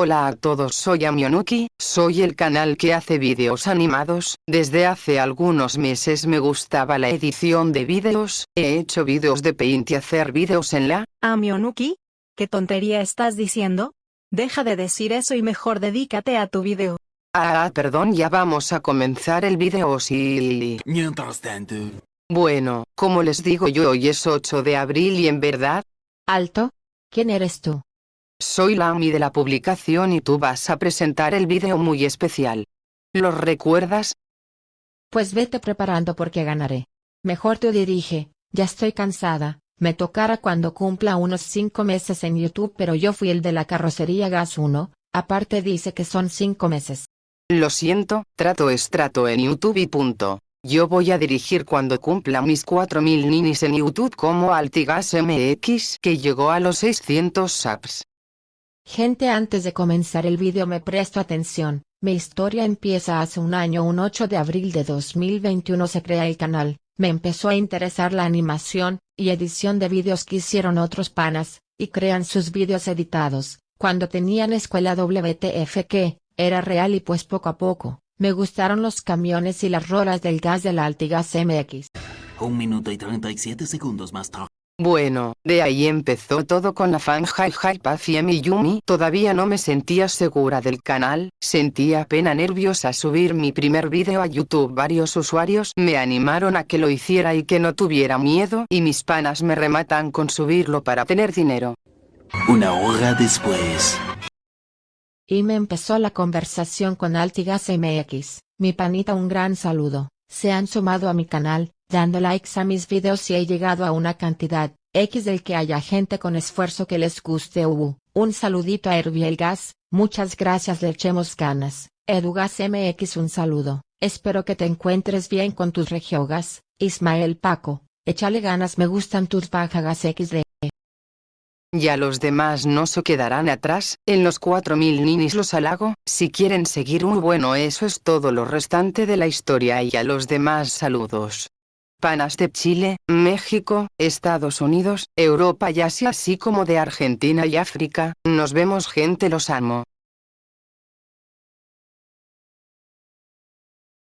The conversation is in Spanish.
Hola a todos soy Amionuki, soy el canal que hace vídeos animados, desde hace algunos meses me gustaba la edición de vídeos, he hecho vídeos de Paint y hacer vídeos en la... Amionuki, ¿qué tontería estás diciendo? Deja de decir eso y mejor dedícate a tu vídeo. Ah, perdón ya vamos a comenzar el vídeo sí. Mientras tanto, Bueno, como les digo yo hoy es 8 de abril y en verdad, Alto, ¿quién eres tú? Soy la AMI de la publicación y tú vas a presentar el vídeo muy especial. ¿Los recuerdas? Pues vete preparando porque ganaré. Mejor tú dirige, ya estoy cansada, me tocará cuando cumpla unos 5 meses en YouTube pero yo fui el de la carrocería Gas 1, aparte dice que son 5 meses. Lo siento, trato es trato en YouTube y punto. Yo voy a dirigir cuando cumpla mis 4000 ninis en YouTube como Altigas MX que llegó a los 600 subs. Gente antes de comenzar el vídeo me presto atención, mi historia empieza hace un año un 8 de abril de 2021 se crea el canal, me empezó a interesar la animación, y edición de vídeos que hicieron otros panas, y crean sus vídeos editados, cuando tenían escuela WTF que, era real y pues poco a poco, me gustaron los camiones y las rolas del gas de la Altigas MX. un minuto y 37 segundos más tarde. Bueno, de ahí empezó todo con la fan Hi Hi Puffy y mi Yumi. Todavía no me sentía segura del canal, sentía pena nerviosa subir mi primer vídeo a YouTube. Varios usuarios me animaron a que lo hiciera y que no tuviera miedo y mis panas me rematan con subirlo para tener dinero. Una hora después. Y me empezó la conversación con Altigas MX, mi panita un gran saludo, se han sumado a mi canal, dando likes a mis videos y he llegado a una cantidad, X del que haya gente con esfuerzo que les guste uh, un saludito a Herbiel Gas, muchas gracias le echemos ganas, Edugas MX un saludo, espero que te encuentres bien con tus regiogas, Ismael Paco, échale ganas me gustan tus bajagas XD. Ya los demás no se quedarán atrás, en los 4000 ninis los halago, si quieren seguir un bueno eso es todo lo restante de la historia y a los demás saludos. Panas de Chile, México, Estados Unidos, Europa y Asia así como de Argentina y África, nos vemos gente los amo.